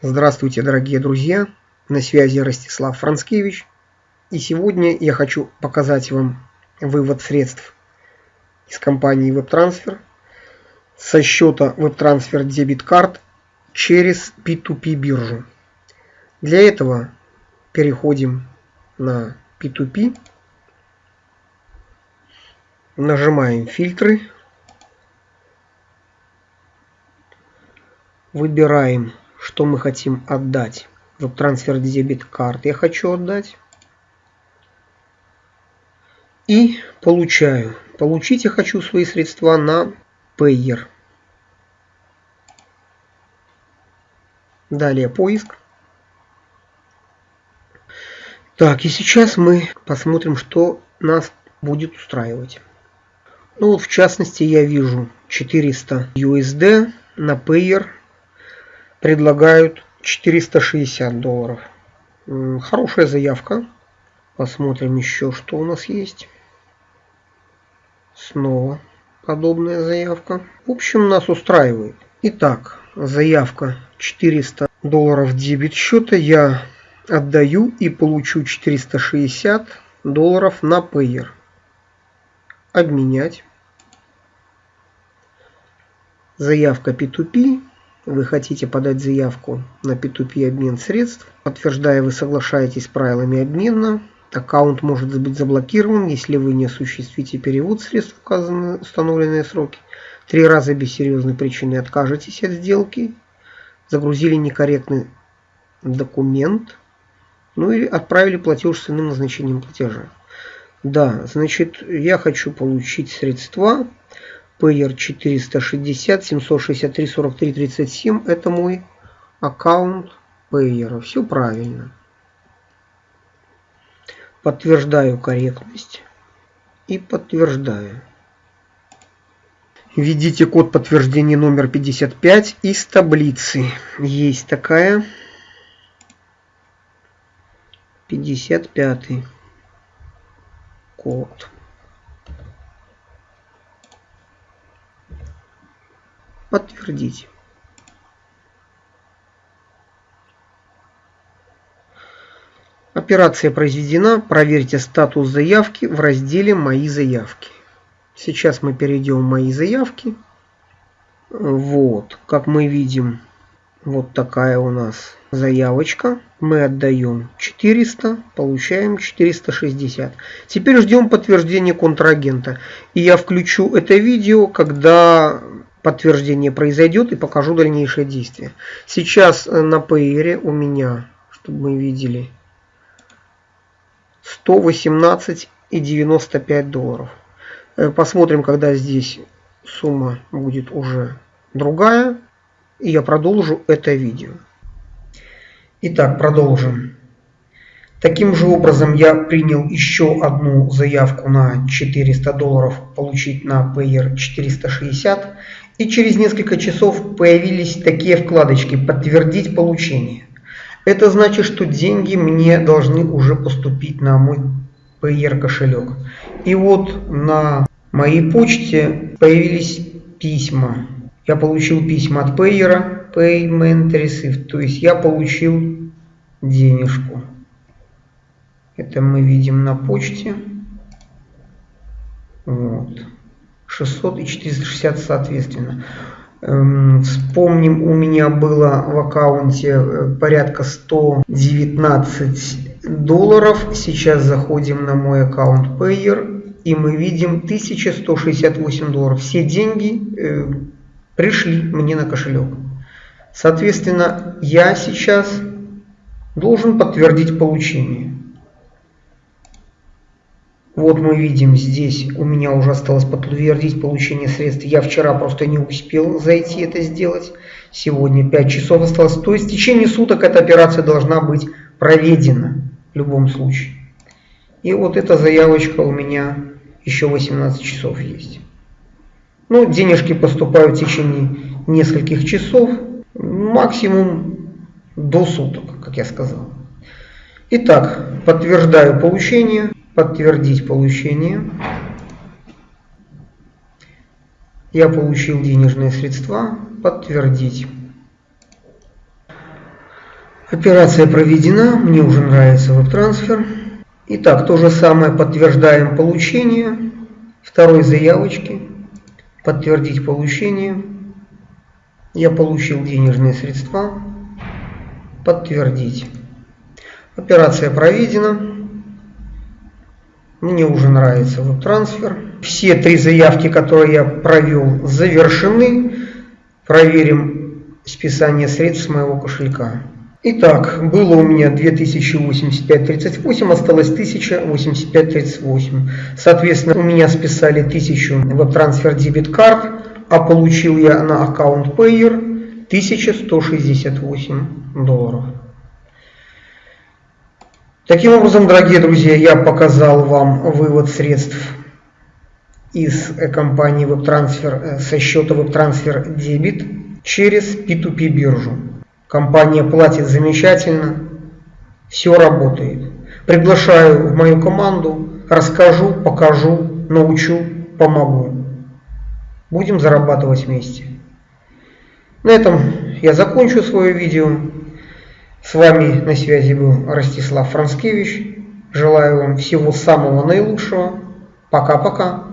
Здравствуйте, дорогие друзья! На связи Ростислав Францкевич. И сегодня я хочу показать вам вывод средств из компании WebTransfer со счета WebTransfer Debit Card через P2P биржу. Для этого переходим на P2P, нажимаем фильтры, выбираем что мы хотим отдать. Вот трансфер дебет карт я хочу отдать. И получаю. Получить я хочу свои средства на Payer. Далее поиск. Так, и сейчас мы посмотрим, что нас будет устраивать. Ну вот в частности я вижу 400 USD на Payer предлагают 460 долларов. Хорошая заявка. Посмотрим еще, что у нас есть. Снова подобная заявка. В общем, нас устраивает. Итак, заявка 400 долларов дебет счета я отдаю и получу 460 долларов на Payer. Обменять. Заявка P2P вы хотите подать заявку на P2P обмен средств, подтверждая вы соглашаетесь с правилами обмена, аккаунт может быть заблокирован, если вы не осуществите перевод средств в указанные установленные сроки, три раза без серьезной причины откажетесь от сделки, загрузили некорректный документ, ну или отправили платеж с иным назначением платежа. Да, значит, я хочу получить средства Payer 460 763 43 37 это мой аккаунт Payer. Все правильно. Подтверждаю корректность и подтверждаю. Введите код подтверждения номер 55 из таблицы. Есть такая. 55 код. Подтвердить. Операция произведена. Проверьте статус заявки в разделе «Мои заявки». Сейчас мы перейдем в «Мои заявки». Вот, как мы видим, вот такая у нас заявочка. Мы отдаем 400, получаем 460. Теперь ждем подтверждения контрагента. И я включу это видео, когда подтверждение произойдет и покажу дальнейшее действие. Сейчас э, на Payer у меня, чтобы мы видели, 118 и 95 долларов. Э, посмотрим, когда здесь сумма будет уже другая. И я продолжу это видео. Итак, продолжим. Таким же образом я принял еще одну заявку на 400 долларов получить на Payer 460 и через несколько часов появились такие вкладочки «Подтвердить получение». Это значит, что деньги мне должны уже поступить на мой Payer кошелек. И вот на моей почте появились письма. Я получил письма от Payer, Payment Received, то есть я получил денежку. Это мы видим на почте. Вот. 600 и 460 соответственно. Эм, вспомним, у меня было в аккаунте э, порядка 119 долларов. Сейчас заходим на мой аккаунт Payer и мы видим 1168 долларов. Все деньги э, пришли мне на кошелек. Соответственно, я сейчас должен подтвердить получение. Вот мы видим здесь, у меня уже осталось подтвердить получение средств. Я вчера просто не успел зайти это сделать. Сегодня 5 часов осталось. То есть в течение суток эта операция должна быть проведена в любом случае. И вот эта заявочка у меня еще 18 часов есть. Ну, денежки поступают в течение нескольких часов, максимум до суток, как я сказал. Итак, подтверждаю получение подтвердить получение. Я получил денежные средства. Подтвердить. Операция проведена, мне уже нравится веб-трансфер. Итак, то же самое подтверждаем получение второй заявочки. Подтвердить получение. Я получил денежные средства. Подтвердить. Операция проведена. Мне уже нравится веб-трансфер. Все три заявки, которые я провел, завершены. Проверим списание средств с моего кошелька. Итак, было у меня 2085.38, осталось 1085.38. Соответственно, у меня списали 1000 в трансфер дебет карт, а получил я на аккаунт Payer 1168 долларов. Таким образом, дорогие друзья, я показал вам вывод средств из компании WebTransfer э, со счета WebTransfer Debit через P2P биржу. Компания платит замечательно, все работает. Приглашаю в мою команду, расскажу, покажу, научу, помогу. Будем зарабатывать вместе. На этом я закончу свое видео. С вами на связи был Ростислав Францкевич. Желаю вам всего самого наилучшего. Пока-пока.